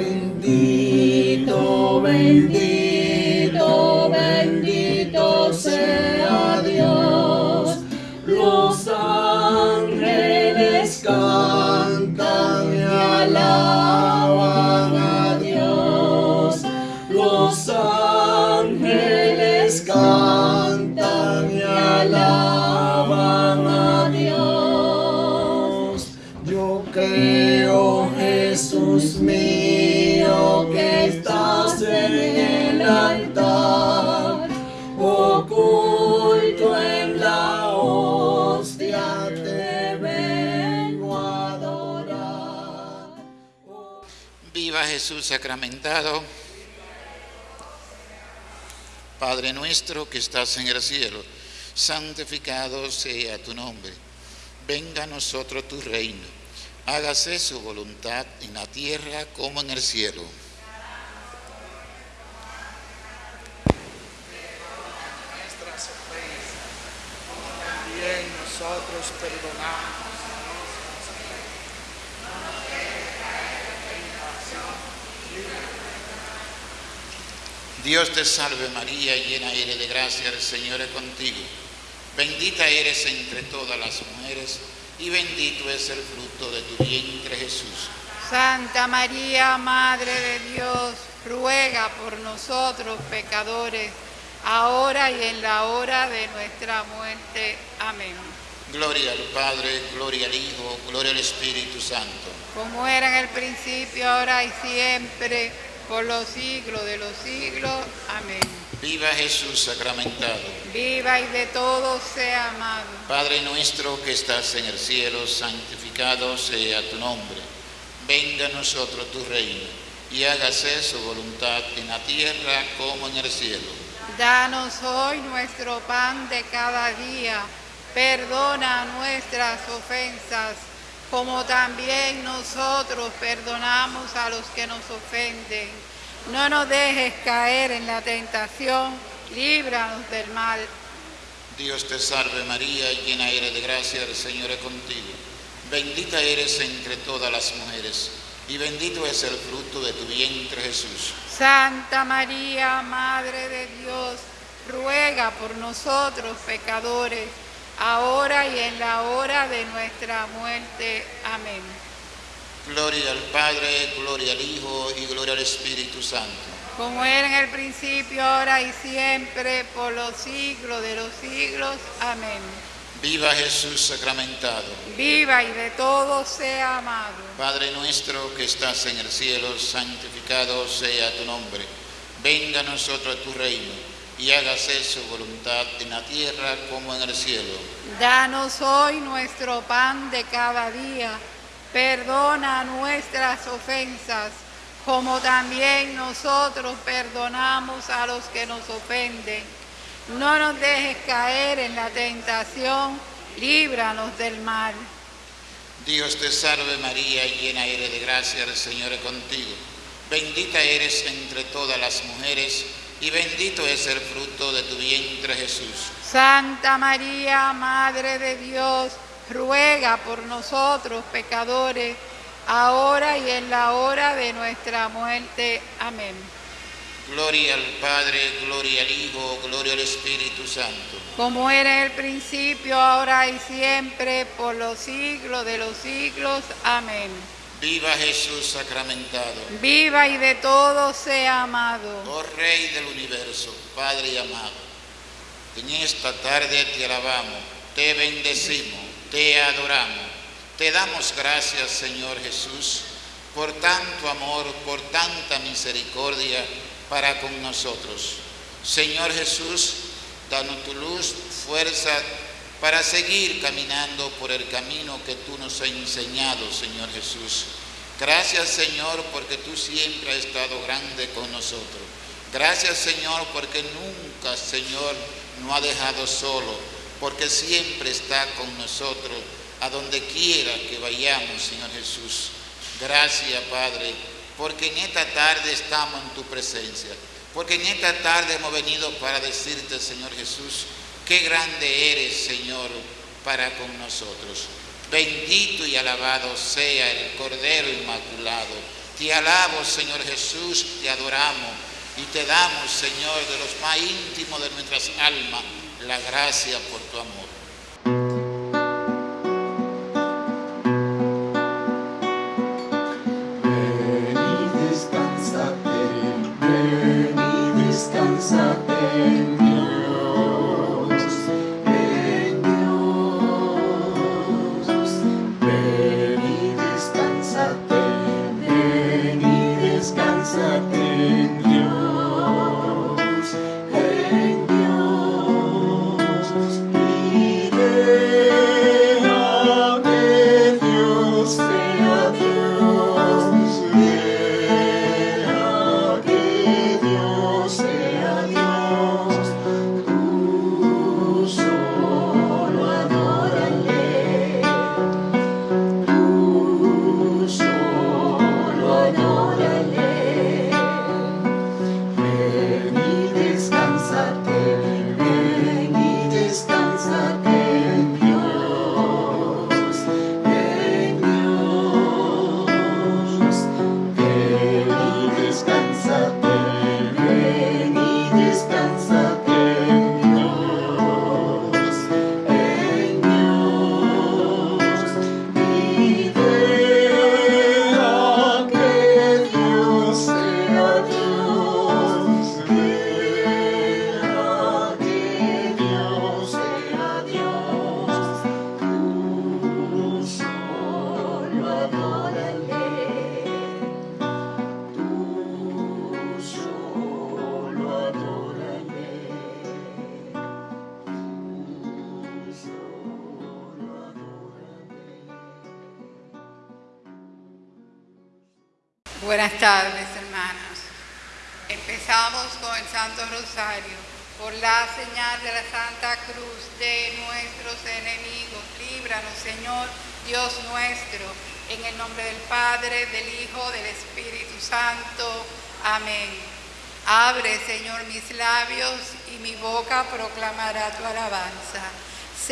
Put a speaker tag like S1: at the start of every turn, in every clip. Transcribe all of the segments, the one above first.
S1: Bendito, bendito, Jesús
S2: sacramentado. Padre nuestro que estás en el cielo, santificado sea tu nombre. Venga a nosotros tu reino. Hágase su voluntad en la tierra como en el cielo.
S3: nosotros perdonamos.
S2: Dios te salve María, llena eres de gracia, el Señor es contigo. Bendita eres entre todas las mujeres y bendito es el fruto de tu vientre Jesús.
S4: Santa María, Madre de Dios, ruega por nosotros pecadores, ahora y en la hora de nuestra muerte. Amén.
S2: Gloria al Padre, gloria al Hijo, gloria al Espíritu Santo.
S4: Como era en el principio, ahora y siempre, por los siglos de los siglos. Amén.
S2: Viva Jesús sacramentado.
S4: Viva y de todos sea amado.
S2: Padre nuestro que estás en el cielo, santificado sea tu nombre. Venga a nosotros tu reino y hágase su voluntad en la tierra como en el cielo.
S4: Danos hoy nuestro pan de cada día. Perdona nuestras ofensas, como también nosotros perdonamos a los que nos ofenden. No nos dejes caer en la tentación, líbranos del mal.
S2: Dios te salve María, llena eres de gracia, el Señor es contigo. Bendita eres entre todas las mujeres y bendito es el fruto de tu vientre Jesús.
S4: Santa María, Madre de Dios, ruega por nosotros pecadores, ahora y en la hora de nuestra muerte. Amén.
S2: Gloria al Padre, gloria al Hijo y gloria al Espíritu Santo.
S4: Como era en el principio, ahora y siempre, por los siglos de los siglos. Amén.
S2: Viva Jesús sacramentado.
S4: Viva y de todos sea amado.
S2: Padre nuestro que estás en el cielo, santificado sea tu nombre. Venga a nosotros tu reino y hágase su voluntad en la tierra como en el cielo.
S4: Danos hoy nuestro pan de cada día. Perdona nuestras ofensas, como también nosotros perdonamos a los que nos ofenden. No nos dejes caer en la tentación, líbranos del mal.
S2: Dios te salve María, llena eres de gracia, el Señor es contigo. Bendita eres entre todas las mujeres y bendito es el fruto de tu vientre Jesús.
S4: Santa María, Madre de Dios, ruega por nosotros pecadores, ahora y en la hora de nuestra muerte. Amén.
S2: Gloria al Padre, gloria al Hijo, gloria al Espíritu Santo.
S4: Como era en el principio, ahora y siempre, por los siglos de los siglos. Amén.
S2: Viva Jesús sacramentado.
S4: Viva y de todos sea amado.
S2: Oh Rey del universo, Padre y amado, en esta tarde te alabamos, te bendecimos, te adoramos, te damos gracias Señor Jesús por tanto amor, por tanta misericordia para con nosotros. Señor Jesús, danos tu luz, fuerza para seguir caminando por el camino que tú nos has enseñado, Señor Jesús. Gracias, Señor, porque tú siempre has estado grande con nosotros. Gracias, Señor, porque nunca, Señor, nos ha dejado solo, porque siempre está con nosotros a donde quiera que vayamos, Señor Jesús. Gracias, Padre, porque en esta tarde estamos en tu presencia, porque en esta tarde hemos venido para decirte, Señor Jesús, qué grande eres, Señor, para con nosotros. Bendito y alabado sea el Cordero Inmaculado
S1: Te alabo, Señor Jesús, te adoramos y te damos, Señor, de los más íntimos de nuestras almas, la gracia por tu amor.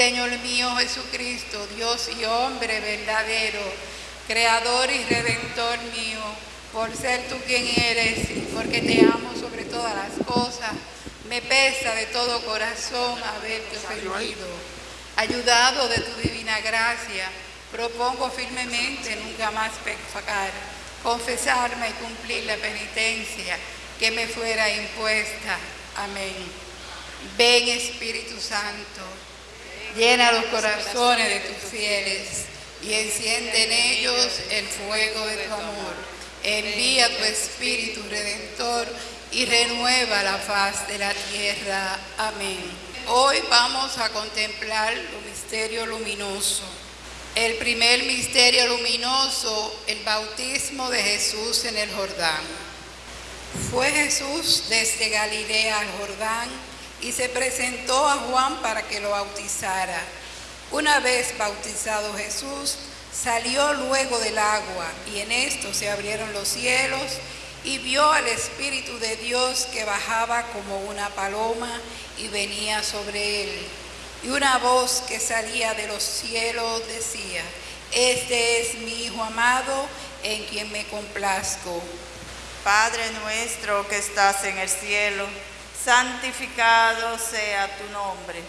S4: Señor mío Jesucristo, Dios y hombre verdadero, Creador y Redentor mío, por ser tú quien eres y porque te amo sobre todas las cosas, me pesa de todo corazón haberte ofendido. Ayudado de tu divina gracia, propongo firmemente nunca más pecar, confesarme y cumplir la penitencia que me fuera impuesta. Amén. Ven Espíritu Santo, llena los corazones de tus fieles y enciende en ellos el fuego de tu amor. Envía tu Espíritu Redentor y renueva la faz de la tierra. Amén. Hoy vamos a contemplar los misterios luminosos. El primer misterio luminoso, el bautismo de Jesús en el Jordán. Fue Jesús desde Galilea al Jordán y se presentó a Juan para que lo bautizara. Una vez bautizado Jesús, salió luego del agua y en esto se abrieron los cielos y vio al Espíritu de Dios que bajaba como una paloma y venía sobre él. Y una voz que salía de los cielos decía, este es mi Hijo amado en quien me complazco.
S5: Padre nuestro que estás en el cielo, santificado sea tu nombre.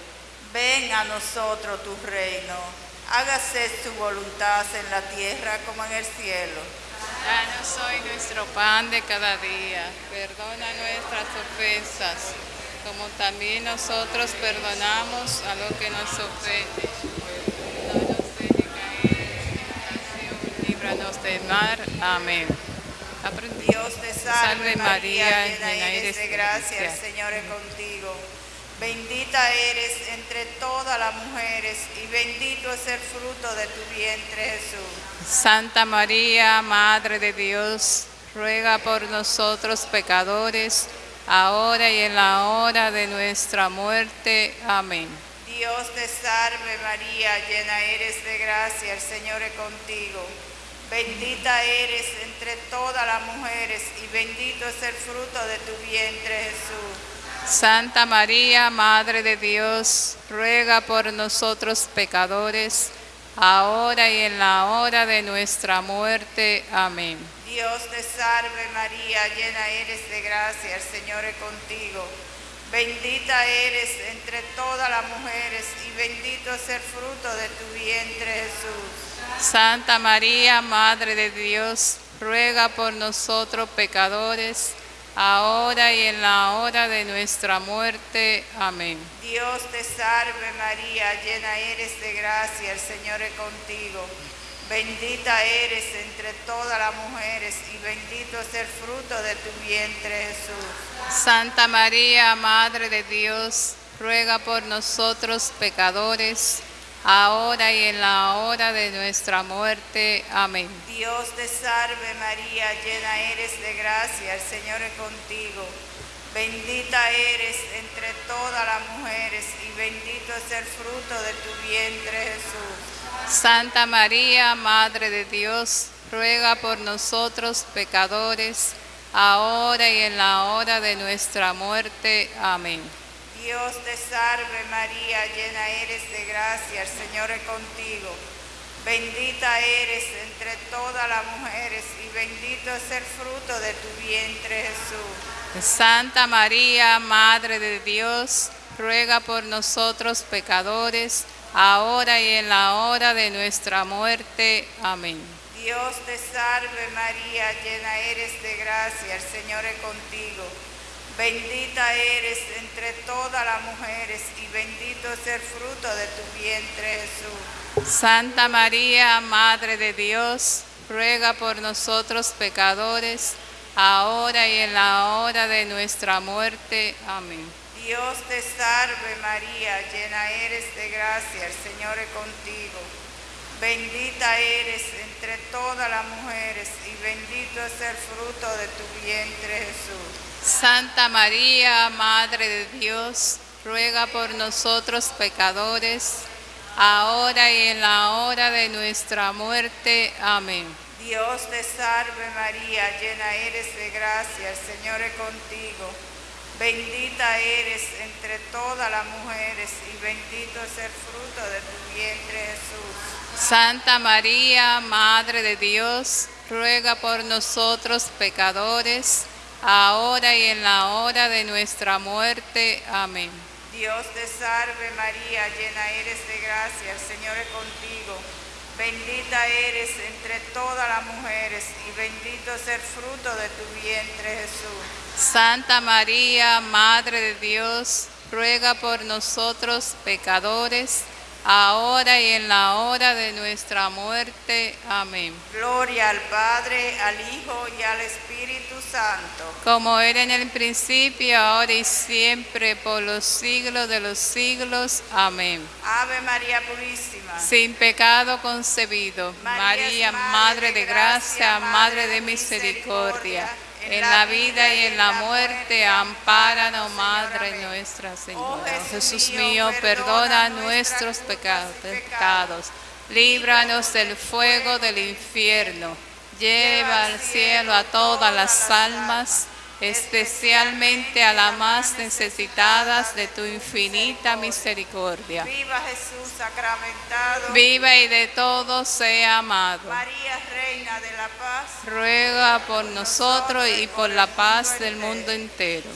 S5: Ven a nosotros tu reino. Hágase tu voluntad en la tierra como en el cielo.
S6: Danos hoy nuestro pan de cada día. Perdona nuestras ofensas, como también nosotros perdonamos a los que nos ofenden. No nos dejes caer en tentación, líbranos del mal. Amén. Aprendí.
S5: Dios te salve, María, llena eres de gracia, el Señor es contigo. Bendita eres entre todas las mujeres y bendito es el fruto de tu vientre Jesús.
S6: Santa María, Madre de Dios, ruega por nosotros pecadores, ahora y en la hora de nuestra muerte. Amén.
S5: Dios te salve María, llena eres de gracia, el Señor es contigo. Bendita eres entre todas las mujeres y bendito es el fruto de tu vientre Jesús.
S6: Santa María, Madre de Dios, ruega por nosotros pecadores, ahora y en la hora de nuestra muerte. Amén.
S5: Dios te salve María, llena eres de gracia, el Señor es contigo. Bendita eres entre todas las mujeres y bendito es el fruto de tu vientre Jesús.
S6: Santa María, Madre de Dios, ruega por nosotros pecadores, ahora y en la hora de nuestra muerte. Amén.
S5: Dios te salve María, llena eres de gracia, el Señor es contigo. Bendita eres entre todas las mujeres y bendito es el fruto de tu vientre Jesús.
S6: Santa María, Madre de Dios, ruega por nosotros pecadores, ahora y en la hora de nuestra muerte. Amén.
S5: Dios te salve María, llena eres de gracia, el Señor es contigo. Bendita eres entre todas las mujeres y bendito es el fruto de tu vientre Jesús.
S6: Santa María, Madre de Dios, ruega por nosotros pecadores, ahora y en la hora de nuestra muerte. Amén.
S5: Dios te salve María, llena eres de gracia, el Señor es contigo. Bendita eres entre todas las mujeres y bendito es el fruto de tu vientre Jesús.
S6: Santa María, Madre de Dios, ruega por nosotros pecadores, ahora y en la hora de nuestra muerte. Amén.
S5: Dios te salve María, llena eres de gracia, el Señor es contigo. Bendita eres entre todas las mujeres y bendito es el fruto de tu vientre Jesús.
S6: Santa María, Madre de Dios, ruega por nosotros pecadores, ahora y en la hora de nuestra muerte. Amén.
S5: Dios te salve María, llena eres de gracia, el Señor es contigo. Bendita eres entre todas las mujeres y bendito es el fruto de tu vientre Jesús.
S6: Santa María, Madre de Dios, ruega por nosotros pecadores, ahora y en la hora de nuestra muerte. Amén.
S5: Dios te salve María, llena eres de gracia, el Señor es contigo. Bendita eres entre todas las mujeres y bendito es el fruto de tu vientre Jesús.
S6: Santa María, Madre de Dios, ruega por nosotros pecadores, ahora y en la hora de nuestra muerte. Amén.
S5: Dios te salve María, llena eres de gracia, el Señor es contigo. Bendita eres entre todas las mujeres y bendito es el fruto de tu vientre Jesús.
S6: Santa María, Madre de Dios, ruega por nosotros pecadores, ahora y en la hora de nuestra muerte. Amén.
S5: Gloria al Padre, al Hijo y al Espíritu Santo.
S6: Como era en el principio, ahora y siempre, por los siglos de los siglos. Amén.
S5: Ave María Purísima.
S6: Sin pecado concebido, María, Madre de gracia, Madre de misericordia, en la vida y en la muerte, ampáranos, Madre nuestra Señora. Jesús mío, perdona nuestros pecados, pecados, líbranos del fuego del infierno, lleva al cielo a todas las almas, especialmente a las más necesitadas de tu infinita misericordia.
S5: Viva Jesús sacramentado.
S6: Viva y de todo sea amado.
S5: María, Reina de la Paz.
S6: Ruega por nosotros y por la paz del mundo entero.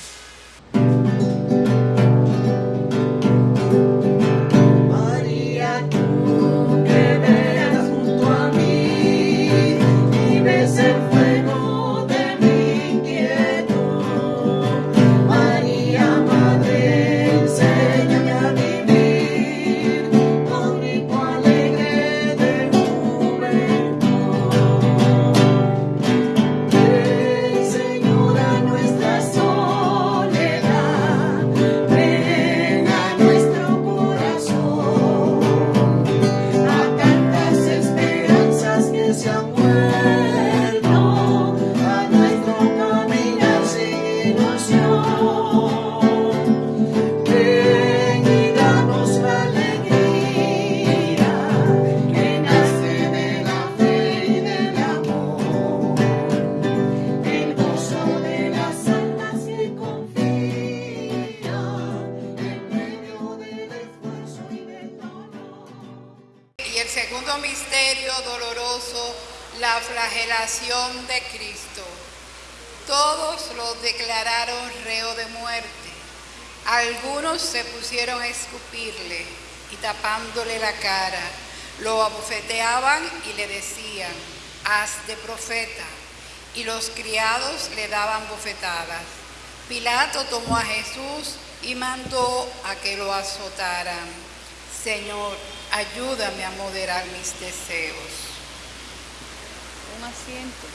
S1: La
S4: cara, lo abofeteaban y le decían, haz de profeta. Y los criados le daban bofetadas. Pilato tomó a Jesús y mandó a que lo azotaran. Señor, ayúdame a moderar mis deseos.
S6: Un asiento.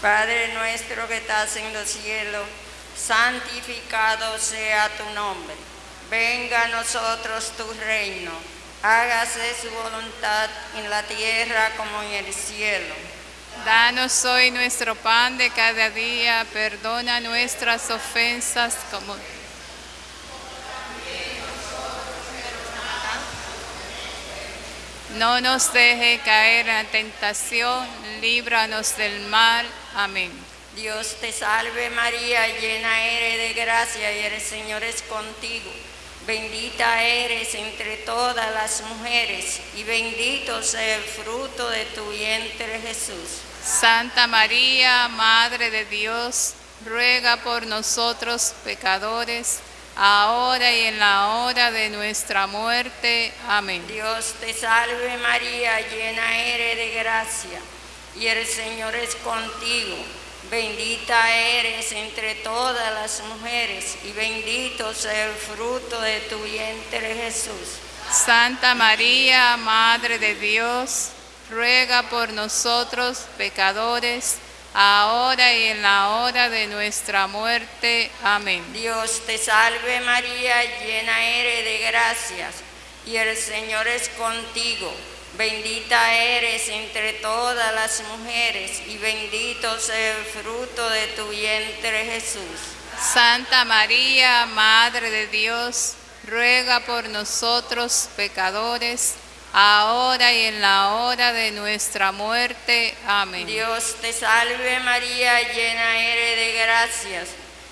S7: Padre nuestro que estás en los cielos, santificado sea tu nombre. Venga a nosotros tu reino. Hágase su voluntad en la tierra como en el cielo.
S6: Danos hoy nuestro pan de cada día, perdona nuestras ofensas como No nos deje caer en la tentación, líbranos del mal. Amén.
S7: Dios te salve María, llena eres de gracia y el Señor es contigo. Bendita eres entre todas las mujeres y bendito sea el fruto de tu vientre Jesús.
S6: Santa María, Madre de Dios, ruega por nosotros pecadores, ahora y en la hora de nuestra muerte. Amén.
S7: Dios te salve María, llena eres de gracia y el Señor es contigo. Bendita eres entre todas las mujeres y bendito sea el fruto de tu vientre Jesús.
S6: Santa María, Madre de Dios, ruega por nosotros pecadores, ahora y en la hora de nuestra muerte. Amén.
S7: Dios te salve María, llena eres de gracias y el Señor es contigo. Bendita eres entre todas las mujeres y bendito sea el fruto de tu vientre Jesús.
S6: Santa María, Madre de Dios, ruega por nosotros pecadores, ahora y en la hora de nuestra muerte. Amén.
S7: Dios te salve María, llena eres de gracias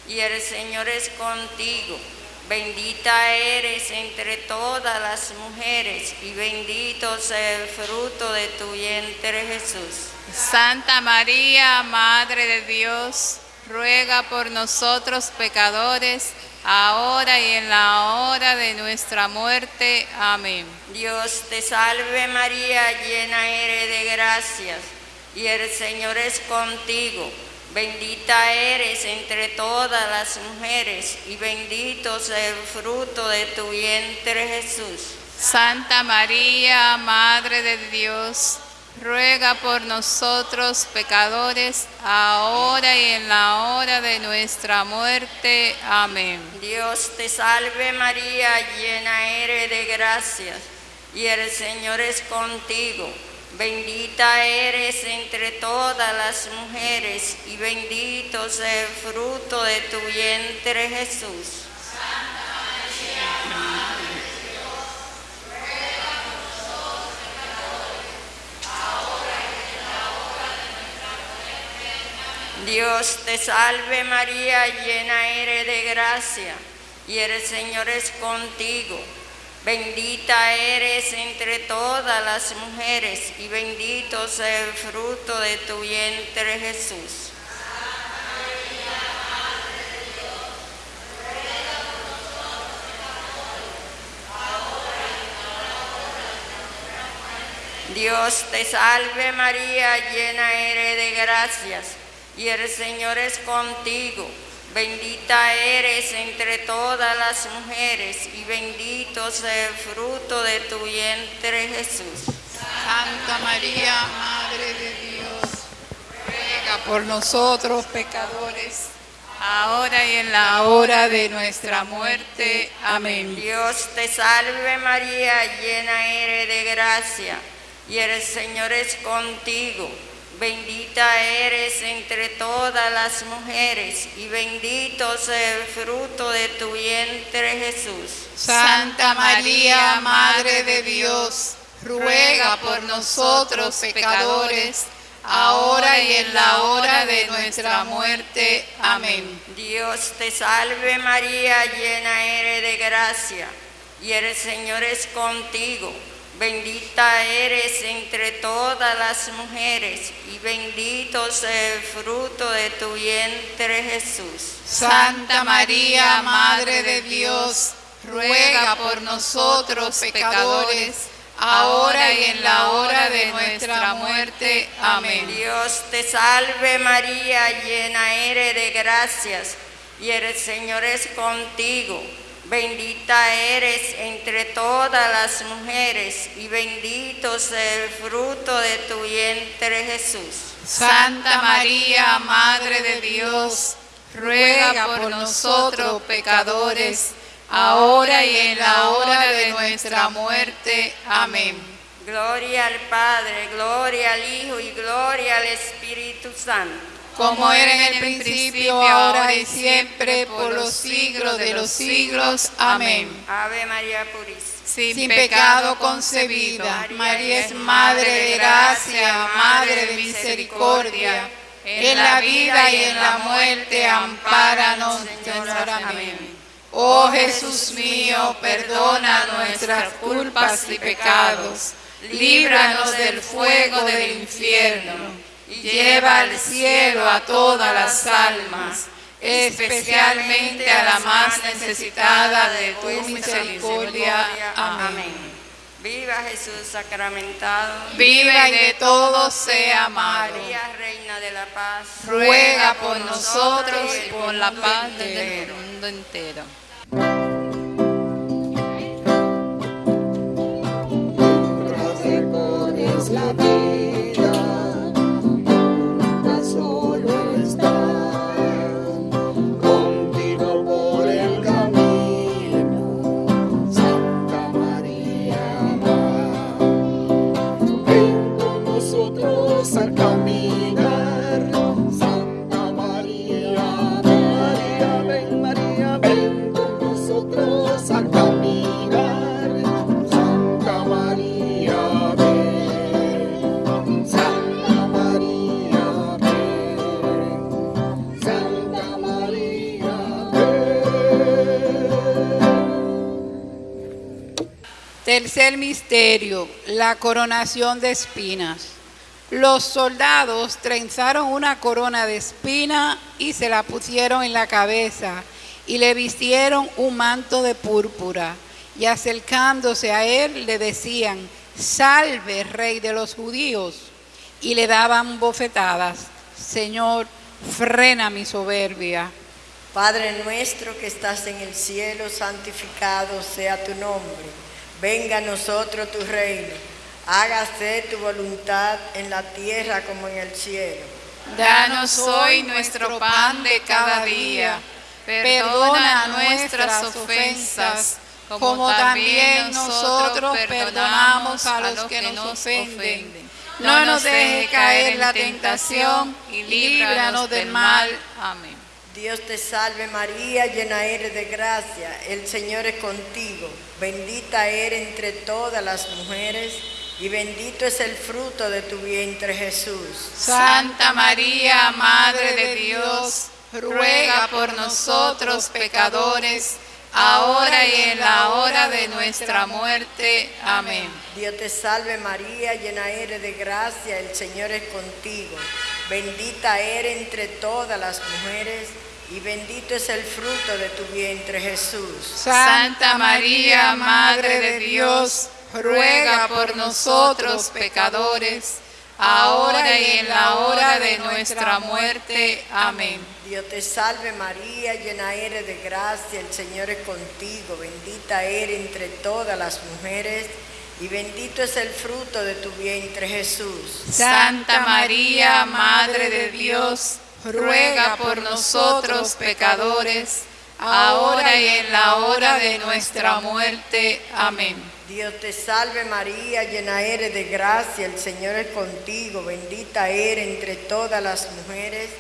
S7: y el Señor es contigo. Bendita eres entre todas las mujeres y bendito sea el fruto de tu vientre Jesús.
S6: Santa María, Madre de Dios, ruega por nosotros pecadores, ahora y en la hora de nuestra muerte. Amén.
S7: Dios te salve María, llena eres de gracias y el Señor es contigo. Bendita eres entre todas las mujeres y bendito sea el fruto de tu vientre Jesús.
S6: Santa María, Madre de Dios, ruega por nosotros pecadores, ahora y en la hora de nuestra muerte. Amén.
S7: Dios te salve María, llena eres de gracias y el Señor es contigo. Bendita eres entre todas las mujeres y bendito sea el fruto de tu vientre Jesús. Dios te salve María, llena eres de gracia y el Señor es contigo. Bendita eres entre todas las mujeres y bendito sea el fruto de tu vientre Jesús. Dios te salve María, llena eres de gracias y el Señor es contigo. Bendita eres entre todas las mujeres y bendito sea el fruto de tu vientre Jesús.
S4: Santa María, Madre de Dios, ruega por nosotros pecadores,
S6: Ahora y en la
S4: hora de nuestra muerte. Amén.
S7: Dios te salve María, llena eres de gracia y el Señor es contigo. Bendita eres entre todas las mujeres y bendito sea el fruto de tu vientre Jesús.
S4: Santa María, Madre de Dios, ruega por nosotros pecadores, ahora y en la hora de nuestra muerte. Amén.
S7: Dios te salve María, llena eres de gracia y el Señor es contigo. Bendita eres entre todas las mujeres y bendito es el fruto de tu vientre Jesús.
S4: Santa María, Madre de Dios, ruega por nosotros pecadores, ahora y en la hora de nuestra muerte. Amén.
S7: Dios te salve María, llena eres de gracias y el Señor es contigo. Bendita eres entre todas las mujeres y bendito es el fruto de tu vientre Jesús.
S4: Santa María, Madre de Dios, ruega por nosotros pecadores, ahora y en la hora de nuestra muerte. Amén.
S7: Gloria al Padre, gloria al Hijo y gloria al Espíritu Santo.
S4: Como era en el principio, ahora y siempre, por los siglos de los siglos. Amén.
S7: Ave María Purísima.
S4: Sin pecado concebida, María es Madre de gracia, Madre de misericordia. En la vida y en la muerte, ampáranos, Señor. Amén. Oh Jesús mío, perdona nuestras culpas y pecados. Líbranos del fuego del infierno y lleva al cielo a todas las almas, especialmente a la más necesitada de tu misericordia. Amén.
S7: Viva Jesús sacramentado.
S4: Viva y de todos sea amado.
S7: María, Reina de la Paz.
S4: Ruega por nosotros y por la paz del mundo entero.
S1: es
S4: Tercer misterio, la coronación de espinas. Los soldados trenzaron una corona de espina y se la pusieron en la cabeza y le vistieron un manto de púrpura. Y acercándose a él le decían, salve, rey de los judíos. Y le daban bofetadas, Señor, frena mi soberbia.
S8: Padre nuestro que estás en el cielo, santificado sea tu nombre. Venga a nosotros tu reino. Hágase tu voluntad en la tierra como en el cielo.
S4: Danos hoy nuestro pan de cada día. Perdona nuestras ofensas, como también nosotros perdonamos a los que nos ofenden. No nos dejes caer en la tentación y líbranos del mal. Amén.
S8: Dios te salve María, llena eres de gracia. El Señor es contigo. Bendita eres entre todas las mujeres y bendito es el fruto de tu vientre Jesús.
S4: Santa María, Madre de Dios, ruega por nosotros pecadores, ahora y en la hora de nuestra muerte. Amén.
S8: Dios te salve María, llena eres de gracia, el Señor es contigo. Bendita eres entre todas las mujeres y bendito es el fruto de tu vientre Jesús.
S4: Santa María, Madre de Dios, ruega por nosotros pecadores, ahora y en la hora de nuestra muerte. Amén.
S8: Dios te salve María, llena eres de gracia, el Señor es contigo, bendita eres entre todas las mujeres y bendito es el fruto de tu vientre Jesús.
S4: Santa María, Madre de Dios, ruega por nosotros pecadores, ahora y en la hora de nuestra muerte. Amén.
S8: Dios te salve María, llena eres de gracia, el Señor es contigo, bendita eres entre todas las mujeres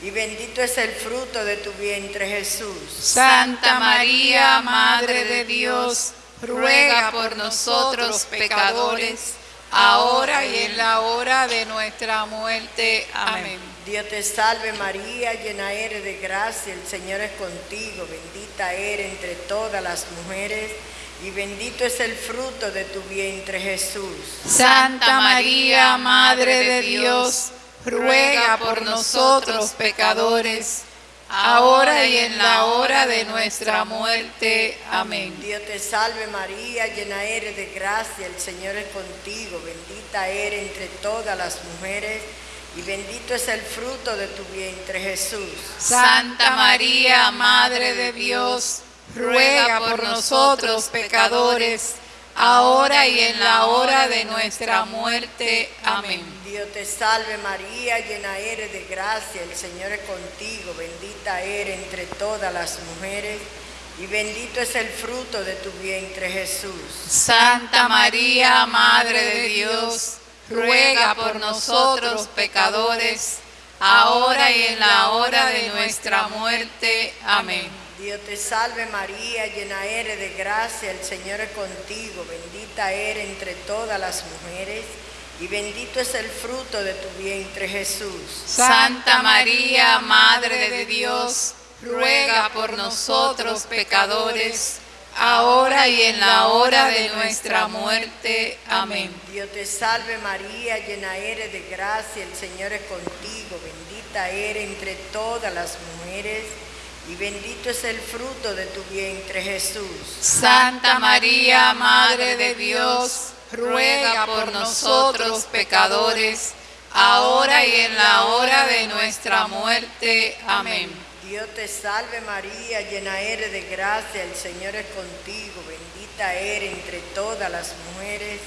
S8: y bendito es el fruto de tu vientre Jesús.
S4: Santa María, Madre de Dios, ruega por nosotros pecadores, ahora y en la hora de nuestra muerte. Amén.
S8: Dios te salve María, llena eres de gracia, el Señor es contigo, bendita eres entre todas las mujeres y bendito es el fruto de tu vientre Jesús.
S4: Santa María, Madre de Dios, ruega por nosotros pecadores, ahora y en la hora de nuestra muerte. Amén.
S8: Dios te salve María, llena eres de gracia, el Señor es contigo, bendita eres entre todas las mujeres y bendito es el fruto de tu vientre Jesús.
S4: Santa María, Madre de Dios, ruega por nosotros pecadores, ahora y en la hora de nuestra muerte. Amén.
S8: Dios te salve María, llena eres de gracia, el Señor es contigo, bendita eres entre todas las mujeres y bendito es el fruto de tu vientre Jesús.
S4: Santa María, Madre de Dios, ruega por nosotros pecadores, ahora y en la hora de nuestra muerte. Amén.
S8: Dios te salve María, llena eres de gracia, el Señor es contigo, bendita eres entre todas las mujeres y bendito es el fruto de tu vientre Jesús.
S4: Santa María, Madre de Dios, ruega por nosotros pecadores, ahora y en la hora de nuestra muerte. Amén.
S8: Dios te salve María, llena eres de gracia, el Señor es contigo, bendita eres entre todas las mujeres y bendito es el fruto de tu vientre Jesús.
S4: Santa María, Madre de Dios, ruega por nosotros pecadores, ahora y en la hora de nuestra muerte. Amén.
S8: Dios te salve María, llena eres de gracia, el Señor es contigo, bendita eres entre todas las mujeres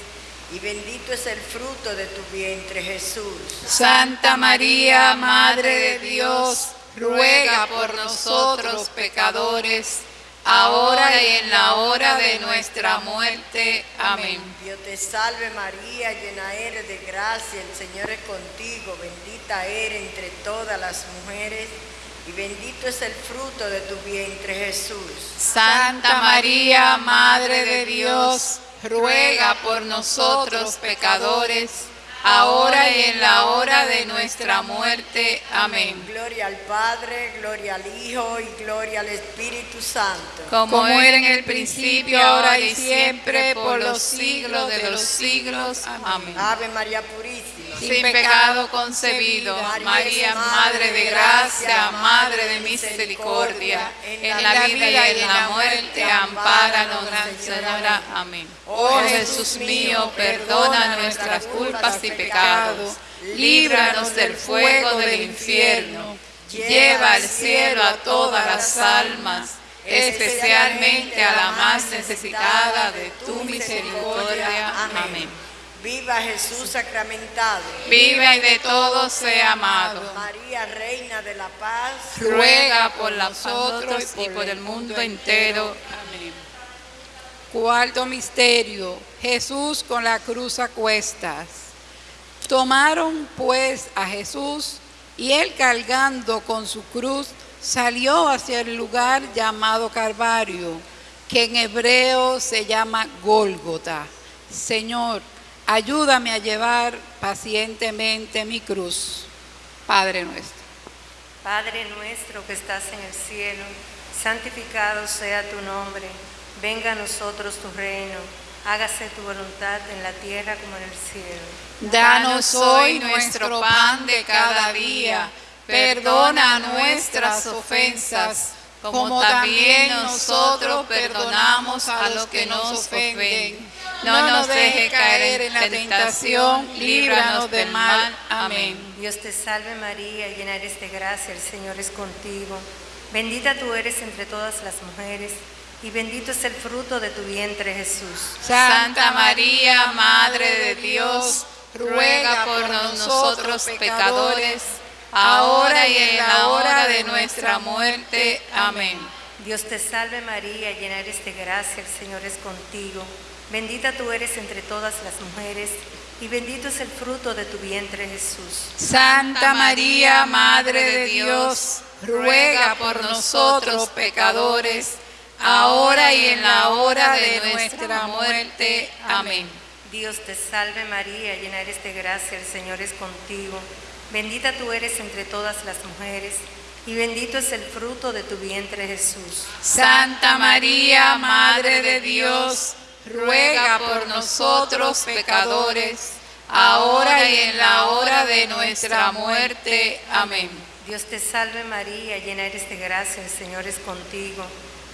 S8: y bendito es el fruto de tu vientre Jesús.
S4: Santa María, Madre de Dios, ruega por nosotros pecadores, ahora y en la hora de nuestra muerte. Amén.
S8: Dios te salve María, llena eres de gracia, el Señor es contigo, bendita eres entre todas las mujeres y bendito es el fruto de tu vientre Jesús.
S4: Santa María, Madre de Dios, ruega por nosotros pecadores, ahora y en la hora de nuestra muerte. Amén.
S8: Gloria al Padre, gloria al Hijo y gloria al Espíritu Santo.
S4: Como era en el principio, ahora y siempre, por los siglos de los siglos. Amén.
S8: Ave María Purísima.
S4: Sin pecado concebido, María, Madre de gracia, Madre de misericordia, en la vida y en la muerte, ampáranos, Gran Señora. Amén. Oh Jesús mío, perdona nuestras culpas y pecados, líbranos del fuego del infierno, lleva al cielo a todas las almas, especialmente a la más necesitada de tu misericordia. Amén.
S8: Viva Jesús sacramentado.
S4: Viva y de todos sea amado.
S8: María, Reina de la Paz.
S4: Ruega por nosotros y por el mundo entero. Amén. Cuarto misterio. Jesús con la cruz a cuestas. Tomaron pues a Jesús y él cargando con su cruz salió hacia el lugar llamado Calvario, que en hebreo se llama Gólgota. Señor, ayúdame a llevar pacientemente mi cruz. Padre nuestro.
S9: Padre nuestro que estás en el cielo, santificado sea tu nombre, venga a nosotros tu reino, hágase tu voluntad en la tierra como en el cielo.
S4: Danos hoy nuestro pan de cada día, perdona nuestras ofensas, como también nosotros perdonamos a los que nos ofenden. No nos deje caer en la tentación, líbranos del mal. Amén.
S9: Dios te salve María, llena eres de gracia, el Señor es contigo. Bendita tú eres entre todas las mujeres, y bendito es el fruto de tu vientre Jesús.
S4: Santa María, Madre de Dios, ruega por nosotros pecadores, ahora y en la hora de nuestra muerte. Amén.
S9: Dios te salve María, llena eres de gracia, el Señor es contigo. Bendita tú eres entre todas las mujeres, y bendito es el fruto de tu vientre Jesús.
S4: Santa María, Madre de Dios, ruega por nosotros pecadores, ahora y en la hora de nuestra muerte. Amén.
S9: Dios te salve María, llena eres de gracia, el Señor es contigo. Bendita tú eres entre todas las mujeres, y bendito es el fruto de tu vientre Jesús.
S4: Santa María, Madre de Dios, ruega por nosotros pecadores, ahora y en la hora de nuestra muerte. Amén.
S9: Dios te salve María, llena eres de gracia, el Señor es contigo.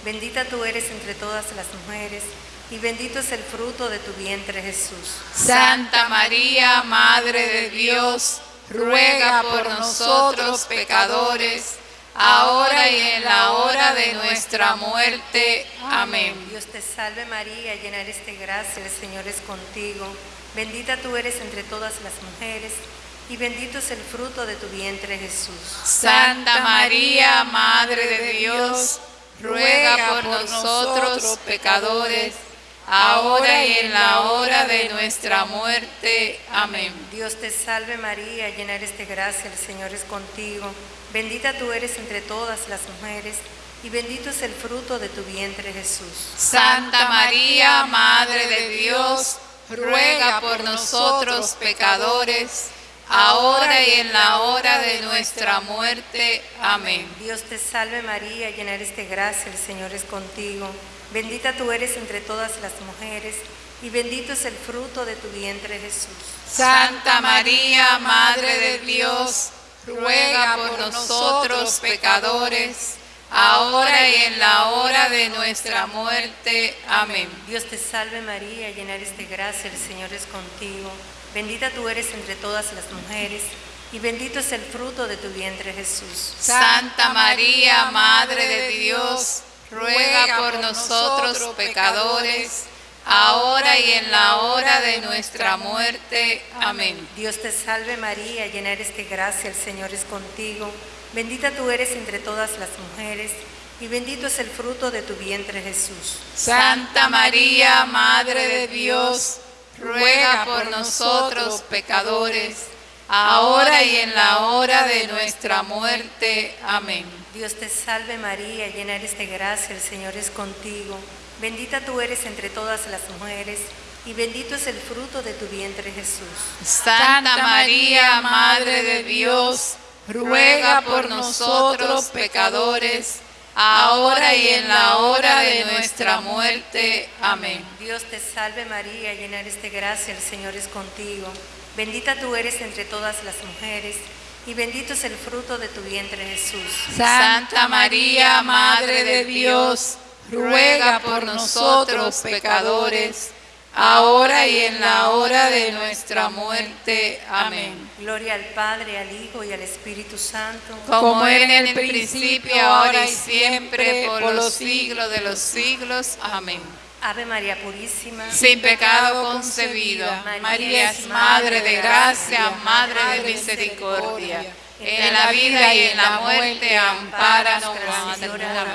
S9: Bendita tú eres entre todas las mujeres, y bendito es el fruto de tu vientre Jesús.
S4: Santa María, Madre de Dios, ruega por nosotros pecadores, ahora y en la hora de nuestra muerte. Amén.
S9: Dios te salve María, llena eres de gracia, el Señor es contigo. Bendita tú eres entre todas las mujeres, y bendito es el fruto de tu vientre Jesús.
S4: Santa María, Madre de Dios, ruega por nosotros pecadores, ahora y en la hora de nuestra muerte. Amén.
S9: Dios te salve María, llena eres de gracia, el Señor es contigo. Bendita tú eres entre todas las mujeres, y bendito es el fruto de tu vientre Jesús.
S4: Santa María, Madre de Dios, ruega por nosotros pecadores, ahora y en la hora de nuestra muerte. Amén.
S9: Dios te salve María, llena eres de gracia, el Señor es contigo. Bendita tú eres entre todas las mujeres, y bendito es el fruto de tu vientre Jesús.
S4: Santa María, Madre de Dios, ruega por nosotros pecadores, ahora y en la hora de nuestra muerte. Amén.
S9: Dios te salve María, llena eres de gracia, el Señor es contigo. Bendita tú eres entre todas las mujeres, y bendito es el fruto de tu vientre Jesús.
S4: Santa María, Madre de Dios, ruega por nosotros pecadores, ahora y en la hora de nuestra muerte. Amén.
S9: Dios te salve María, llena eres de gracia, el Señor es contigo. Bendita tú eres entre todas las mujeres, y bendito es el fruto de tu vientre Jesús.
S4: Santa María, Madre de Dios, ruega por nosotros pecadores, ahora y en la hora de nuestra muerte. Amén.
S9: Dios te salve María, llena eres de gracia, el Señor es contigo. Bendita tú eres entre todas las mujeres, y bendito es el fruto de tu vientre Jesús.
S4: Santa María, Madre de Dios, ruega por nosotros pecadores, ahora y en la hora de nuestra muerte. Amén.
S9: Dios te salve María, llena eres de gracia, el Señor es contigo. Bendita tú eres entre todas las mujeres, y bendito es el fruto de tu vientre Jesús.
S4: Santa María, Madre de Dios, ruega por nosotros pecadores, ahora y en la hora de nuestra muerte. Amén.
S9: Gloria al Padre, al Hijo y al Espíritu Santo.
S4: Como era en el principio, ahora y siempre, por los siglos de los siglos. Amén.
S9: Ave María Purísima.
S4: Sin pecado concebida, María es Madre de gracia, Madre de misericordia. En la vida y en la muerte, ampáranos,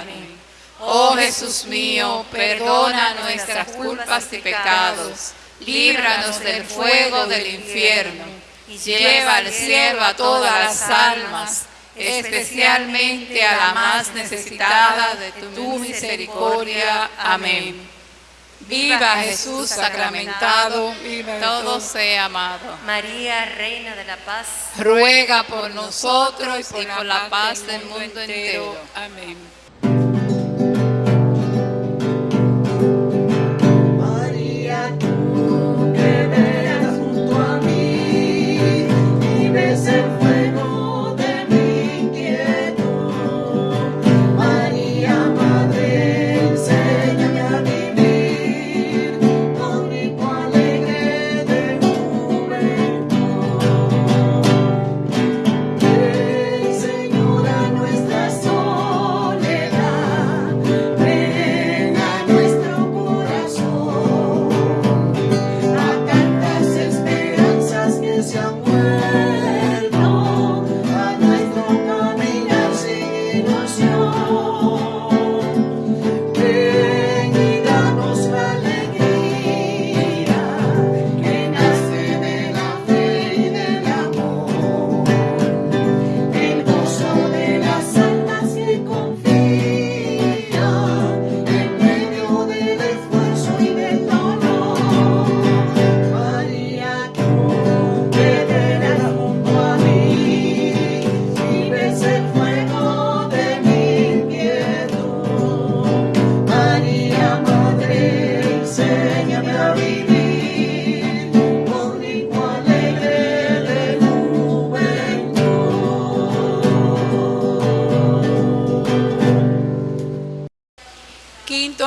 S4: Amén. Oh Jesús mío, perdona nuestras culpas y pecados, líbranos del fuego del infierno, y lleva al cielo a todas las almas, especialmente a la más necesitada de tu misericordia. Amén. Viva Jesús sacramentado, todo sea amado.
S9: María, Reina de la Paz.
S4: Ruega por nosotros y por la paz del mundo entero. Amén.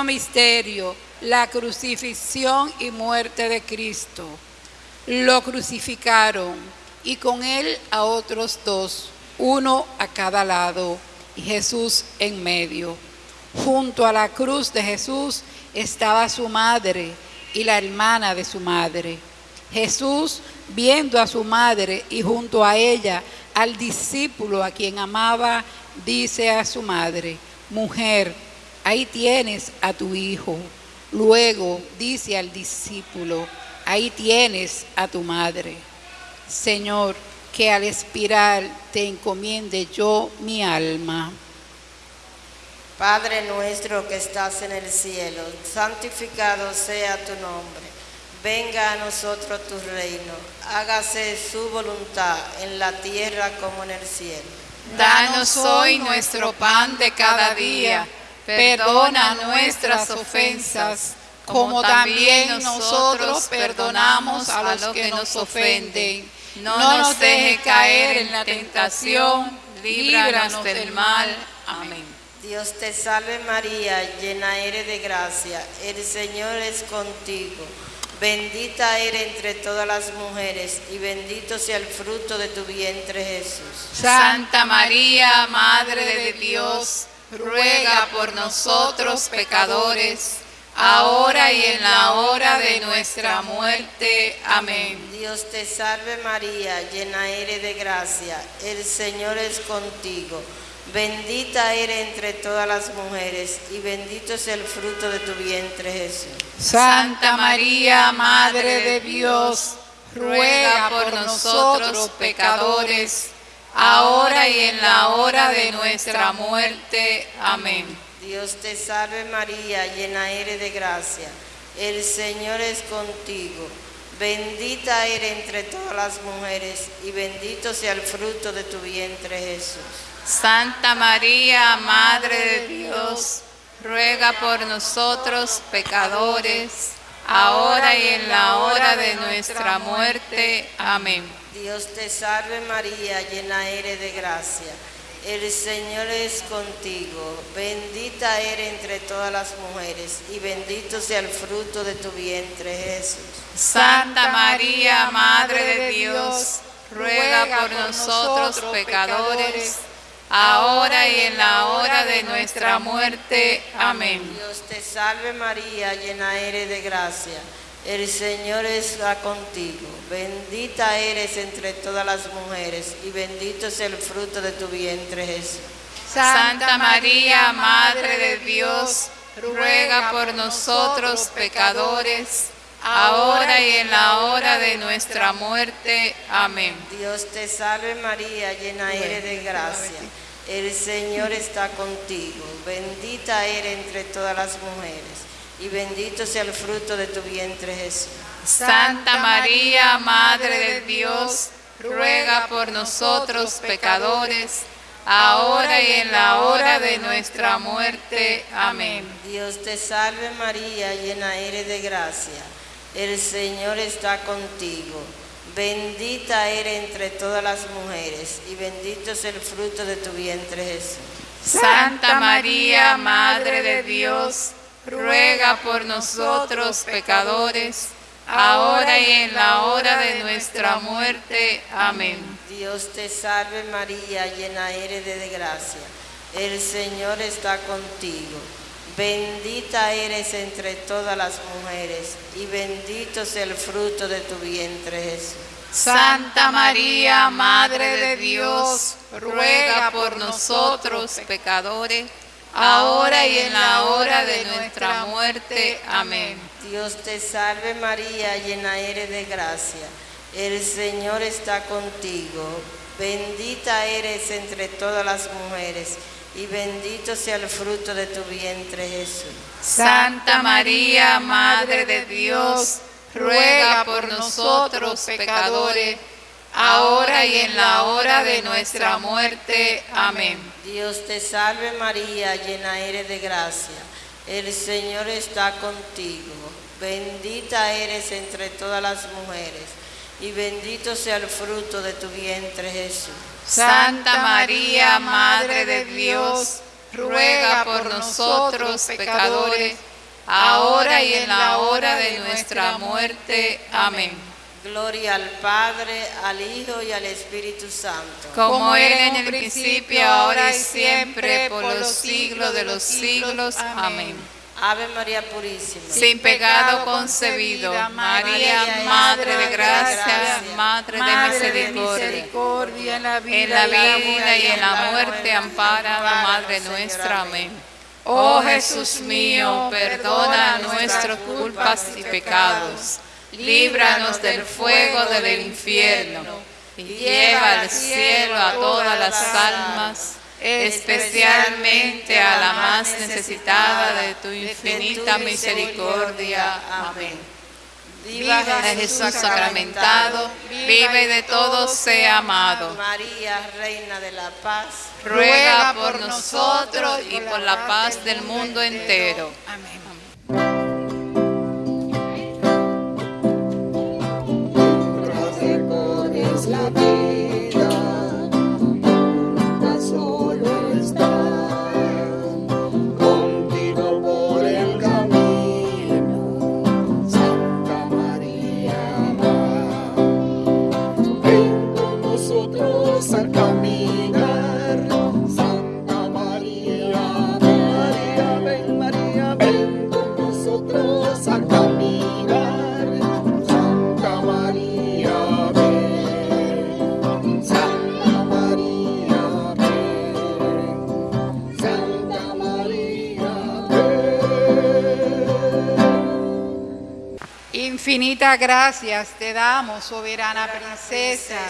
S4: Misterio, la crucifixión y muerte de Cristo. Lo crucificaron y con él a otros dos, uno a cada lado y Jesús en medio. Junto a la cruz de Jesús estaba su madre y la hermana de su madre. Jesús, viendo a su madre y junto a ella al discípulo a quien amaba, dice a su madre, mujer, ahí tienes a tu hijo. Luego dice al discípulo, ahí tienes a tu madre. Señor, que al expirar te encomiende yo mi alma.
S7: Padre nuestro que estás en el cielo, santificado sea tu nombre. Venga a nosotros tu reino. Hágase su voluntad en la tierra como en el cielo.
S4: Danos hoy nuestro pan de cada día. Perdona nuestras ofensas, como también nosotros perdonamos a los que nos ofenden. No nos deje caer en la tentación, líbranos del mal. Amén.
S7: Dios te salve María, llena eres de gracia, el Señor es contigo. Bendita eres entre todas las mujeres y bendito sea el fruto de tu vientre Jesús.
S4: Santa María, Madre de Dios, ruega por nosotros pecadores, ahora y en la hora de nuestra muerte. Amén.
S7: Dios te salve María, llena eres de gracia, el Señor es contigo. Bendita eres entre todas las mujeres y bendito es el fruto de tu vientre Jesús.
S4: Santa María, Madre de Dios, ruega por nosotros pecadores, ahora y en la hora de nuestra muerte. Amén.
S7: Dios te salve María, llena eres de gracia, el Señor es contigo. Bendita eres entre todas las mujeres y bendito sea el fruto de tu vientre Jesús.
S6: Santa María, Madre de Dios, ruega por nosotros pecadores, ahora y en la hora de nuestra muerte. Amén.
S7: Dios te salve María, llena eres de gracia. El Señor es contigo. Bendita eres entre todas las mujeres y bendito sea el fruto de tu vientre Jesús.
S6: Santa María, Madre de Dios, ruega por nosotros pecadores, ahora y en la hora de nuestra muerte. Amén.
S7: Dios te salve María, llena eres de gracia. El Señor está contigo. Bendita eres entre todas las mujeres y bendito es el fruto de tu vientre Jesús.
S6: Santa María, Madre de Dios, ruega por nosotros pecadores, ahora y en la hora de nuestra muerte. Amén.
S7: Dios te salve María, llena eres de gracia. El Señor está contigo. Bendita eres entre todas las mujeres y bendito sea el fruto de tu vientre Jesús.
S6: Santa María, Madre de Dios, ruega por nosotros pecadores, ahora y en la hora de nuestra muerte. Amén.
S7: Dios te salve María, llena eres de gracia. El Señor está contigo. Bendita eres entre todas las mujeres y bendito es el fruto de tu vientre Jesús.
S6: Santa María, Madre de Dios, ruega por nosotros pecadores, ahora y en la hora de nuestra muerte. Amén.
S7: Dios te salve María, llena eres de gracia. El Señor está contigo. Bendita eres entre todas las mujeres y bendito sea el fruto de tu vientre Jesús.
S6: Santa María, Madre de Dios, ruega por nosotros pecadores, ahora y en la hora de nuestra muerte. Amén.
S7: Dios te salve María, llena eres de gracia. El Señor está contigo. Bendita eres entre todas las mujeres y bendito sea el fruto de tu vientre Jesús.
S6: Santa María, Madre de Dios, ruega por nosotros pecadores, ahora y en la hora de nuestra muerte. Amén.
S7: Dios te salve María, llena eres de gracia. El Señor está contigo. Bendita eres entre todas las mujeres y bendito sea el fruto de tu vientre Jesús.
S6: Santa María, Madre de Dios, ruega por nosotros pecadores, ahora y en la hora de nuestra muerte. Amén.
S8: Gloria al Padre, al Hijo y al Espíritu Santo.
S6: Como era en el principio, ahora y siempre, por los siglos de los siglos. Amén.
S8: Ave María Purísima.
S6: Sin pecado concebido, María, Madre de gracia, Madre de misericordia,
S4: en la vida,
S6: y en la muerte, ampara la Madre nuestra. Amén. Oh Jesús mío, perdona nuestras culpas y pecados, líbranos del fuego del infierno y lleva al cielo a todas las almas especialmente a la más necesitada de tu infinita misericordia. Amén. Viva Jesús sacramentado, vive de todos sea amado.
S8: María, Reina de la Paz,
S6: ruega por nosotros y por la paz del mundo entero. Amén.
S4: Infinitas gracias te damos, soberana princesa,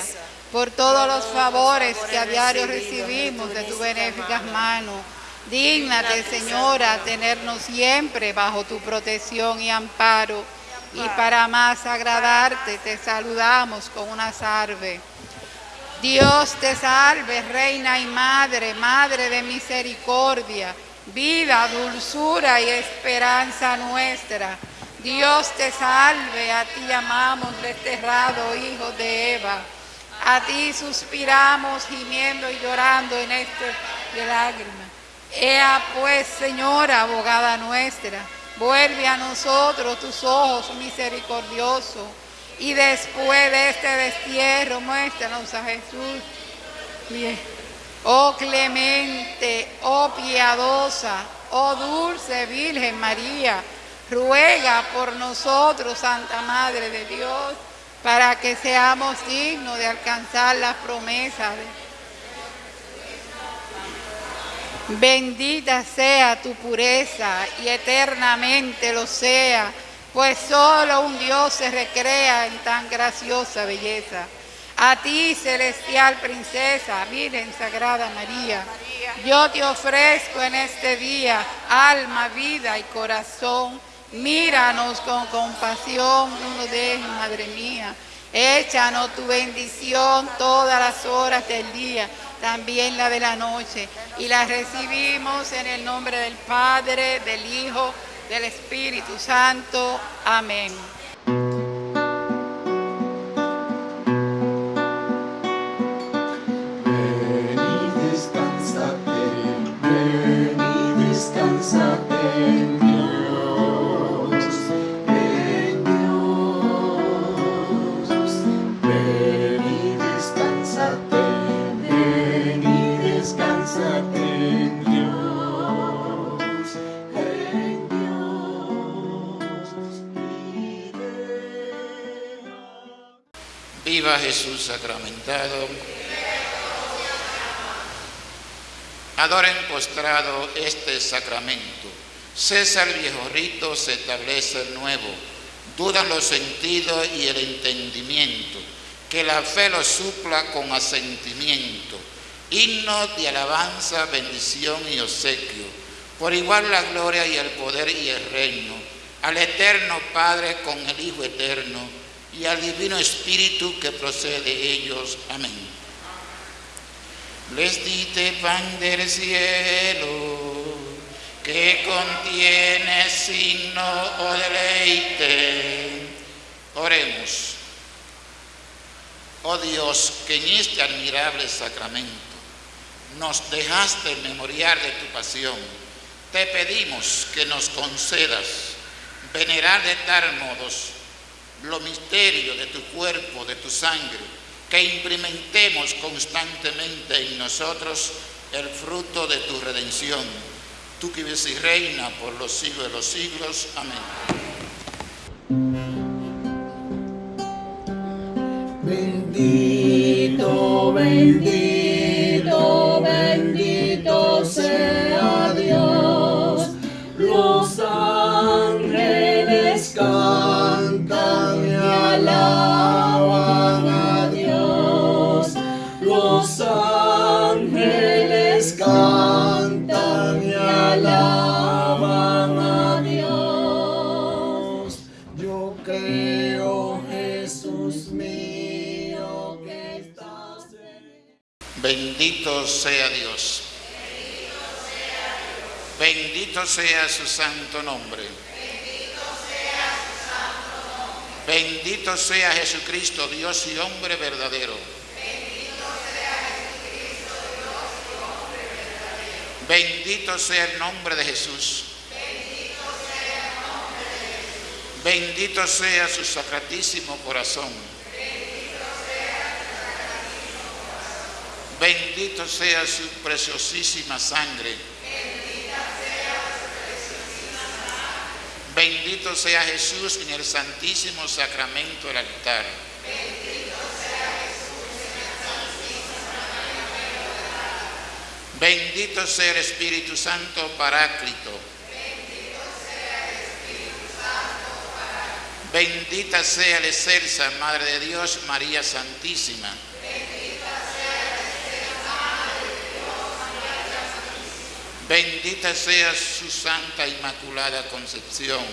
S4: por todos los favores que a diario recibimos de tu benéficas manos. Dígnate, Señora, tenernos siempre bajo tu protección y amparo. Y para más agradarte, te saludamos con una salve. Dios te salve, Reina y Madre, Madre de misericordia, vida, dulzura y esperanza nuestra. Dios te salve, a ti amamos, desterrado hijo de Eva. A ti suspiramos, gimiendo y llorando en este de lágrimas. Ea pues, Señora, abogada nuestra, vuelve a nosotros tus ojos misericordiosos y después de este destierro muéstranos a Jesús. Oh clemente, oh piadosa, oh dulce Virgen María, ruega por nosotros, Santa Madre de Dios, para que seamos dignos de alcanzar las promesas Bendita sea tu pureza y eternamente lo sea, pues solo un Dios se recrea en tan graciosa belleza. A ti, celestial princesa, Virgen Sagrada María, yo te ofrezco en este día alma, vida y corazón. Míranos con compasión, no nos dejes, Madre mía. Échanos tu bendición todas las horas del día, también la de la noche. Y la recibimos en el nombre del Padre, del Hijo, del Espíritu Santo. Amén.
S1: Ven y descansate, ven y descansate en
S2: Viva Jesús sacramentado. Adoren postrado este sacramento. Cesa el viejo rito, se establece el nuevo. Dudan los sentidos y el entendimiento. Que la fe lo supla con asentimiento. Himno de alabanza, bendición y obsequio. Por igual la gloria y el poder y el reino. Al eterno Padre con el Hijo eterno y al Divino Espíritu que procede de ellos. Amén. Les dite pan del cielo, que contiene signo o deleite. Oremos. Oh Dios, que en este admirable sacramento nos dejaste el memorial de tu pasión te pedimos que nos concedas venerar de tal modo los misterios de tu cuerpo, de tu sangre, que implementemos constantemente en nosotros el fruto de tu redención. Tú que vives y reina por los siglos de los siglos. Amén.
S1: Bendito, bendito, bendito sea Dios. Los ángeles cantan ángeles cantan y alaban a Dios. Yo creo, Jesús mío, que estás en
S2: Bendito sea Dios. Bendito sea su santo nombre. Bendito sea Jesucristo, Dios y hombre verdadero. Bendito sea el nombre de Jesús. Bendito sea su sacratísimo corazón. Bendito sea su preciosísima sangre. Bendito sea Jesús en el santísimo sacramento del altar. Bendito sea el Espíritu Santo Paráclito. Bendita sea la excelsa Madre de Dios, María Santísima. Bendita sea su Santa Inmaculada Concepción.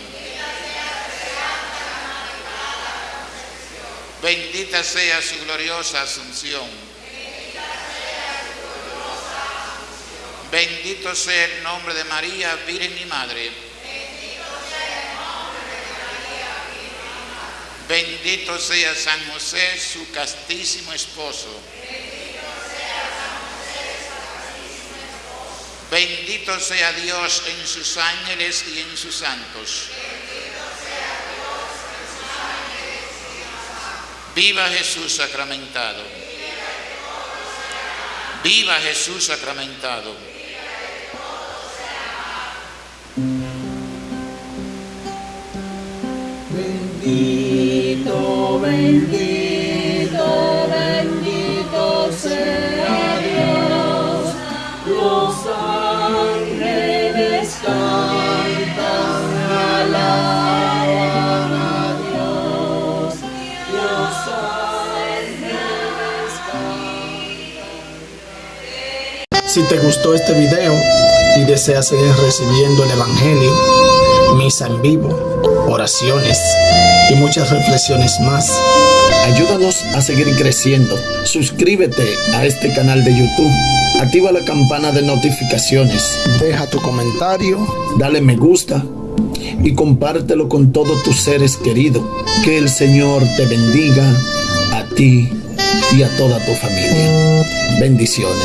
S2: Bendita sea su gloriosa Asunción. Bendito sea el nombre de María, Virgen y Madre. Bendito sea San José, su castísimo esposo. Bendito sea Dios en sus ángeles y en sus santos. Viva Jesús sacramentado. Viva Jesús sacramentado.
S10: Si te gustó este video y deseas seguir recibiendo el Evangelio, misa en vivo, oraciones y muchas reflexiones más, ayúdanos a seguir creciendo. Suscríbete a este canal de YouTube. Activa la campana de notificaciones. Deja tu comentario, dale me gusta y compártelo con todos tus seres queridos. Que el Señor te bendiga a ti y a toda tu familia. Bendiciones.